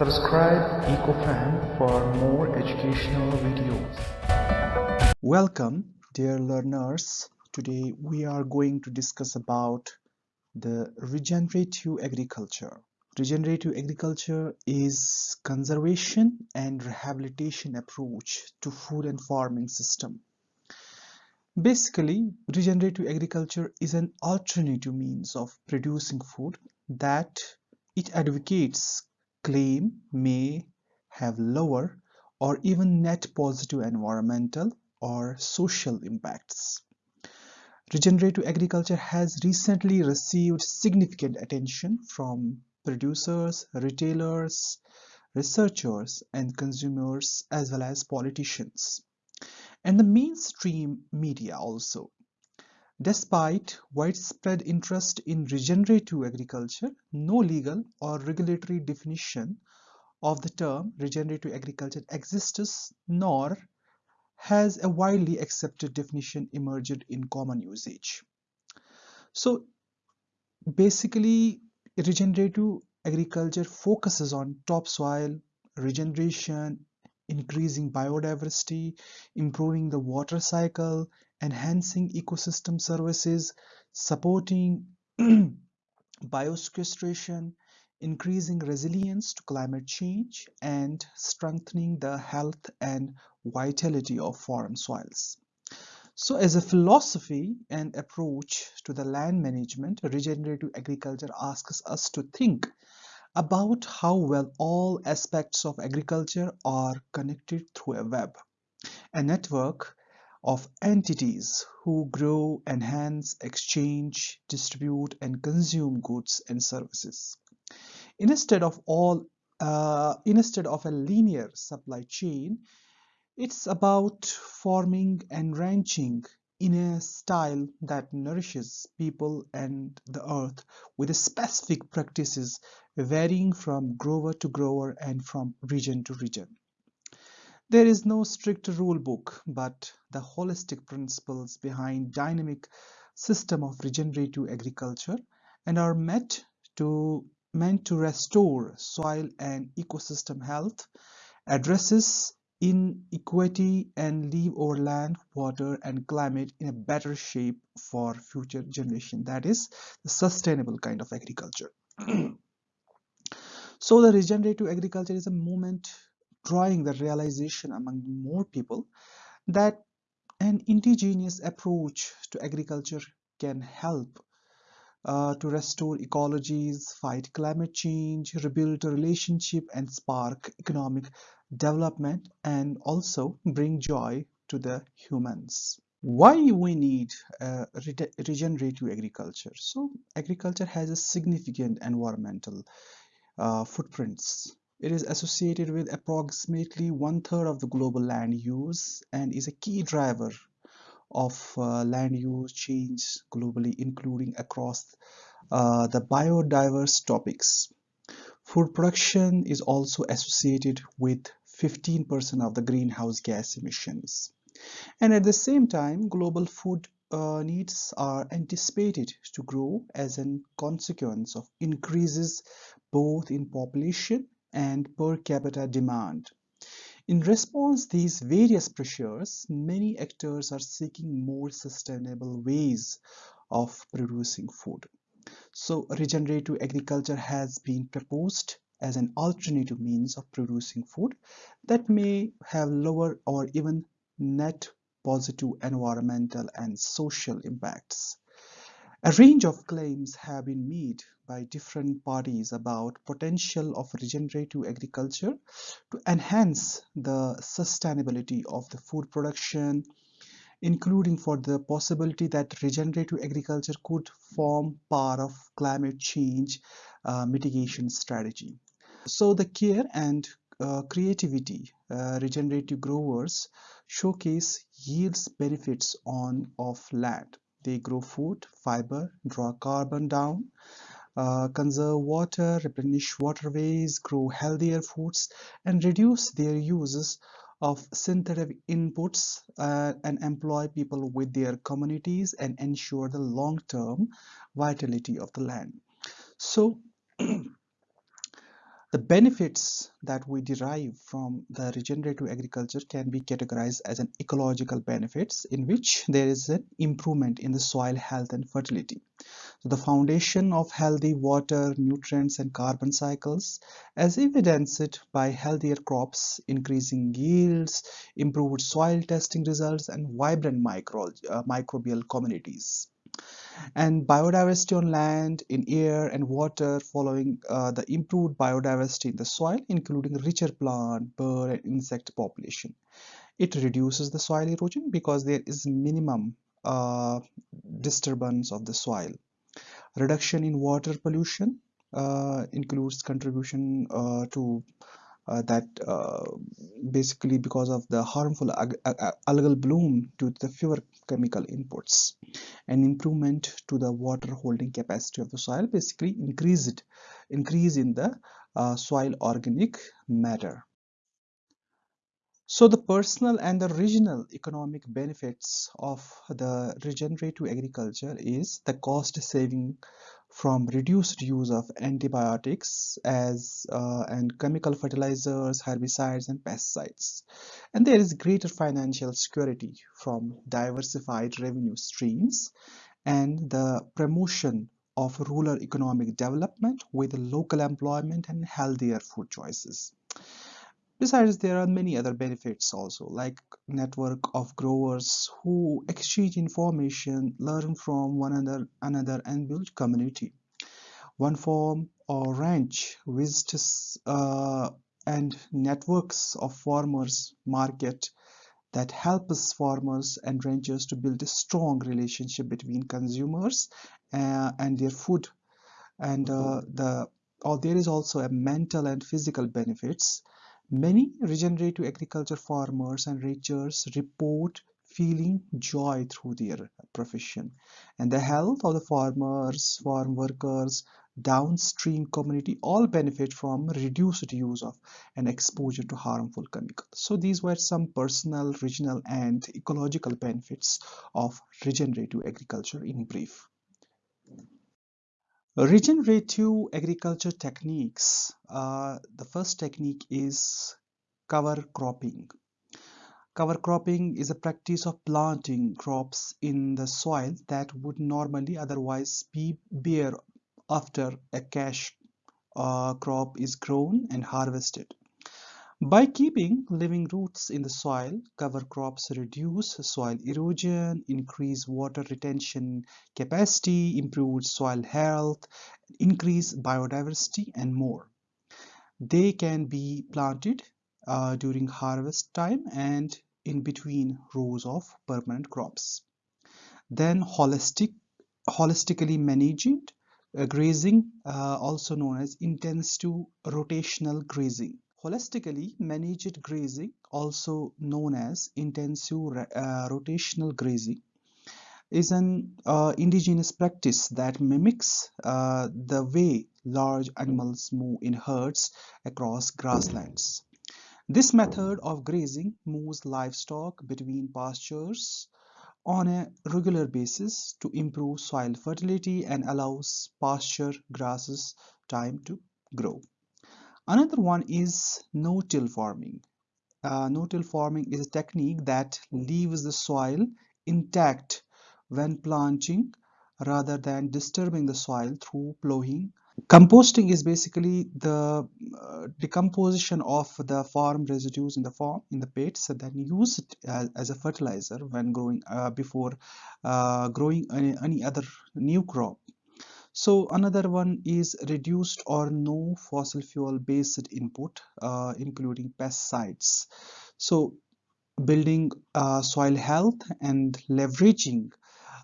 Subscribe EcoFan for more educational videos. Welcome dear learners. Today we are going to discuss about the regenerative agriculture. Regenerative agriculture is conservation and rehabilitation approach to food and farming system. Basically, regenerative agriculture is an alternative means of producing food that it advocates claim may have lower or even net positive environmental or social impacts. Regenerative agriculture has recently received significant attention from producers, retailers, researchers, and consumers as well as politicians, and the mainstream media also. Despite widespread interest in regenerative agriculture, no legal or regulatory definition of the term regenerative agriculture exists nor has a widely accepted definition emerged in common usage. So basically regenerative agriculture focuses on topsoil regeneration, increasing biodiversity, improving the water cycle, enhancing ecosystem services, supporting biosequestration, increasing resilience to climate change, and strengthening the health and vitality of farm soils. So as a philosophy and approach to the land management, regenerative agriculture asks us to think about how well all aspects of agriculture are connected through a web, a network of entities who grow, enhance, exchange, distribute, and consume goods and services. Instead of all, uh, instead of a linear supply chain, it's about farming and ranching in a style that nourishes people and the earth with specific practices varying from grower to grower and from region to region. There is no strict rule book, but the holistic principles behind dynamic system of regenerative agriculture and are meant to meant to restore soil and ecosystem health, addresses inequity and leave our land, water and climate in a better shape for future generation. That is the sustainable kind of agriculture. so the regenerative agriculture is a movement drawing the realization among more people that an indigenous approach to agriculture can help uh, to restore ecologies, fight climate change, rebuild a relationship and spark economic development and also bring joy to the humans. Why we need uh, regenerative agriculture? So agriculture has a significant environmental uh, footprints it is associated with approximately one-third of the global land use and is a key driver of uh, land use change globally, including across uh, the biodiverse topics. Food production is also associated with 15% of the greenhouse gas emissions. And at the same time, global food uh, needs are anticipated to grow as a consequence of increases both in population and per capita demand. In response to these various pressures, many actors are seeking more sustainable ways of producing food. So regenerative agriculture has been proposed as an alternative means of producing food that may have lower or even net positive environmental and social impacts. A range of claims have been made by different parties about potential of regenerative agriculture to enhance the sustainability of the food production, including for the possibility that regenerative agriculture could form part of climate change uh, mitigation strategy. So the care and uh, creativity uh, regenerative growers showcase yields benefits on of land they grow food, fiber, draw carbon down, uh, conserve water, replenish waterways, grow healthier foods, and reduce their uses of synthetic inputs uh, and employ people with their communities and ensure the long-term vitality of the land. So The benefits that we derive from the regenerative agriculture can be categorized as an ecological benefits in which there is an improvement in the soil health and fertility. So the foundation of healthy water, nutrients and carbon cycles as evidenced by healthier crops, increasing yields, improved soil testing results and vibrant micro, uh, microbial communities and biodiversity on land, in air and water following uh, the improved biodiversity in the soil including richer plant, bird and insect population. It reduces the soil erosion because there is minimum uh, disturbance of the soil. Reduction in water pollution uh, includes contribution uh, to that uh, basically because of the harmful algal bloom due to the fewer chemical inputs. An improvement to the water holding capacity of the soil basically increase it increase in the uh, soil organic matter. So the personal and the regional economic benefits of the regenerative agriculture is the cost saving from reduced use of antibiotics as uh, and chemical fertilizers, herbicides and pesticides. And there is greater financial security from diversified revenue streams and the promotion of rural economic development with local employment and healthier food choices. Besides, there are many other benefits also, like network of growers who exchange information, learn from one another, another and build community. One farm or ranch visits uh, and networks of farmers market that helps farmers and ranchers to build a strong relationship between consumers uh, and their food. And uh, the or there is also a mental and physical benefits Many regenerative agriculture farmers and ranchers report feeling joy through their profession and the health of the farmers, farm workers, downstream community all benefit from reduced use of and exposure to harmful chemicals. So these were some personal, regional and ecological benefits of regenerative agriculture in brief. Regenerative agriculture techniques. Uh, the first technique is cover cropping. Cover cropping is a practice of planting crops in the soil that would normally otherwise be bare after a cash uh, crop is grown and harvested. By keeping living roots in the soil, cover crops reduce soil erosion, increase water retention capacity, improve soil health, increase biodiversity, and more. They can be planted uh, during harvest time and in between rows of permanent crops. Then holistic, holistically managed uh, grazing, uh, also known as intensive rotational grazing Holistically managed grazing, also known as intensive uh, rotational grazing, is an uh, indigenous practice that mimics uh, the way large animals move in herds across grasslands. This method of grazing moves livestock between pastures on a regular basis to improve soil fertility and allows pasture grasses time to grow. Another one is no-till farming. Uh, no-till farming is a technique that leaves the soil intact when planting rather than disturbing the soil through plowing. Composting is basically the uh, decomposition of the farm residues in the farm in the pits and then use it as, as a fertilizer when growing uh, before uh, growing any, any other new crop. So another one is reduced or no fossil fuel based input, uh, including pesticides. So building uh, soil health and leveraging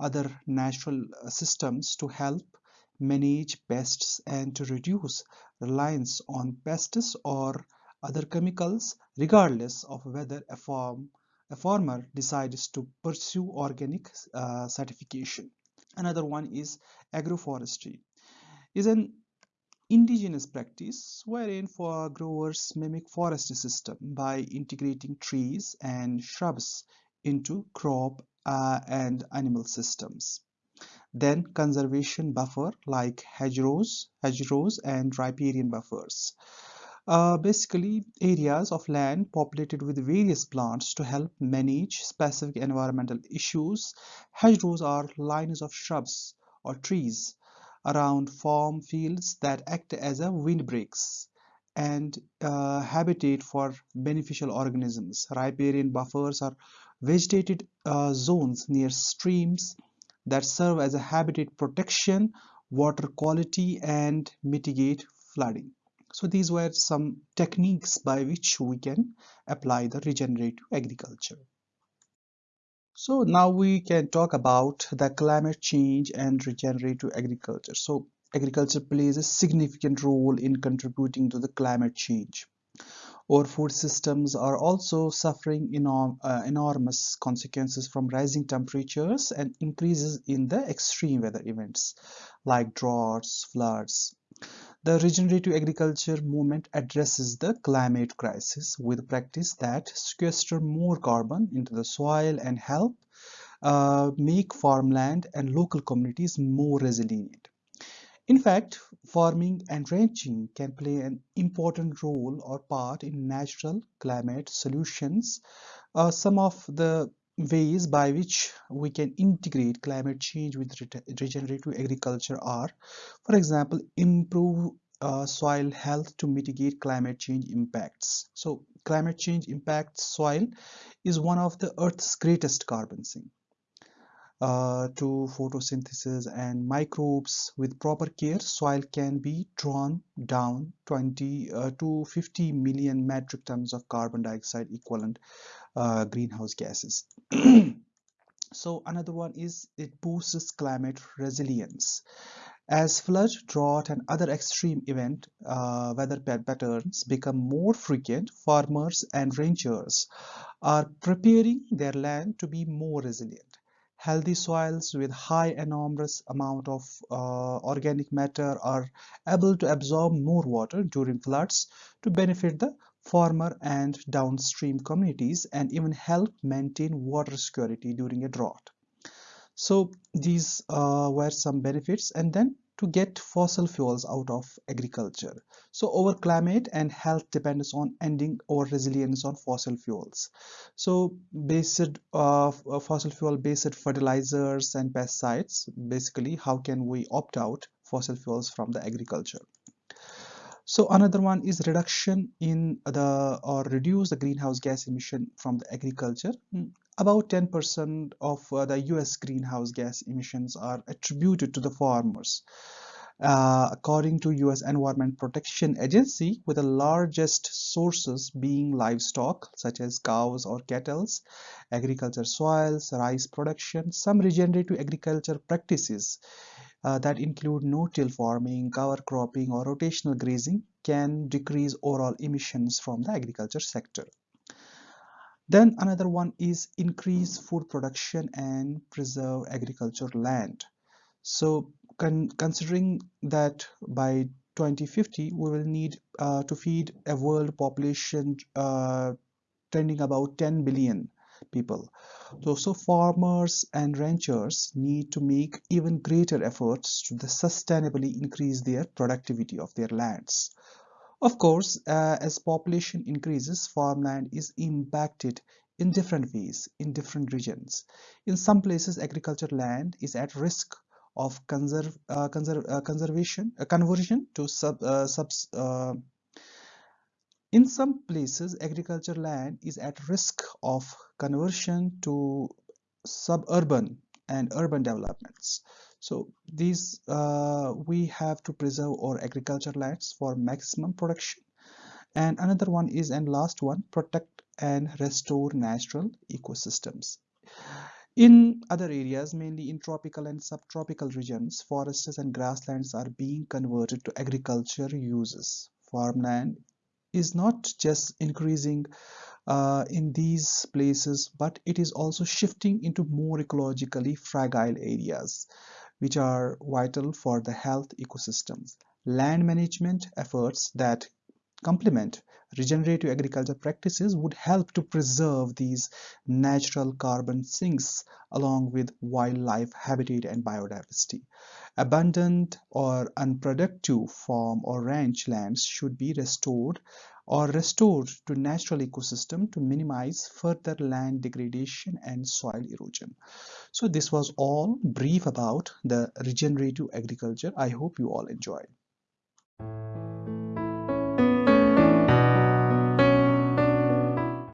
other natural uh, systems to help manage pests and to reduce reliance on pests or other chemicals regardless of whether a farm a farmer decides to pursue organic uh, certification Another one is agroforestry. is an indigenous practice wherein for growers mimic forest system by integrating trees and shrubs into crop uh, and animal systems. then conservation buffer like hedgerows, hedgerows and riparian buffers. Uh, basically areas of land populated with various plants to help manage specific environmental issues. Hedgerows are lines of shrubs or trees around farm fields that act as a windbreaks and uh, habitat for beneficial organisms. Riparian buffers are vegetated uh, zones near streams that serve as a habitat protection, water quality and mitigate flooding. So these were some techniques by which we can apply the regenerative agriculture. So now we can talk about the climate change and regenerative agriculture. So agriculture plays a significant role in contributing to the climate change. Our food systems are also suffering enorm, uh, enormous consequences from rising temperatures and increases in the extreme weather events like droughts, floods, the regenerative agriculture movement addresses the climate crisis with practice that sequester more carbon into the soil and help uh, make farmland and local communities more resilient. In fact, farming and ranching can play an important role or part in natural climate solutions. Uh, some of the ways by which we can integrate climate change with regenerative agriculture are, for example, improve uh, soil health to mitigate climate change impacts. So climate change impacts soil is one of the Earth's greatest carbon sink. Uh, to photosynthesis and microbes with proper care soil can be drawn down 20 uh, to 50 million metric tons of carbon dioxide equivalent uh, greenhouse gases. so another one is it boosts climate resilience. As flood, drought, and other extreme event uh, weather patterns become more frequent, farmers and ranchers are preparing their land to be more resilient. Healthy soils with high enormous amount of uh, organic matter are able to absorb more water during floods to benefit the farmer and downstream communities and even help maintain water security during a drought. So these uh, were some benefits and then to get fossil fuels out of agriculture. So our climate and health depends on ending our resilience on fossil fuels. So based uh, fossil fuel based fertilizers and pesticides, basically how can we opt out fossil fuels from the agriculture? So another one is reduction in the or reduce the greenhouse gas emission from the agriculture. About 10% of uh, the US greenhouse gas emissions are attributed to the farmers. Uh, according to US Environment Protection Agency, with the largest sources being livestock such as cows or cattle, agriculture soils, rice production, some regenerative agriculture practices uh, that include no-till farming, cover cropping or rotational grazing can decrease overall emissions from the agriculture sector. Then another one is increase food production and preserve agriculture land. So con considering that by 2050 we will need uh, to feed a world population uh, tending about 10 billion people. So, so farmers and ranchers need to make even greater efforts to sustainably increase their productivity of their lands. Of course, uh, as population increases, farmland is impacted in different ways in different regions. In some places, agriculture land is at risk of uh, uh, conservation, uh, conversion to sub, uh, subs, uh, in some places, agriculture land is at risk of conversion to suburban and urban developments. So these uh, we have to preserve our agriculture lands for maximum production. And another one is and last one protect and restore natural ecosystems. In other areas, mainly in tropical and subtropical regions, forests and grasslands are being converted to agriculture uses. Farmland is not just increasing uh, in these places but it is also shifting into more ecologically fragile areas which are vital for the health ecosystems land management efforts that complement regenerative agriculture practices would help to preserve these natural carbon sinks along with wildlife habitat and biodiversity. Abundant or unproductive farm or ranch lands should be restored or restored to natural ecosystem to minimize further land degradation and soil erosion. So this was all brief about the regenerative agriculture. I hope you all enjoyed.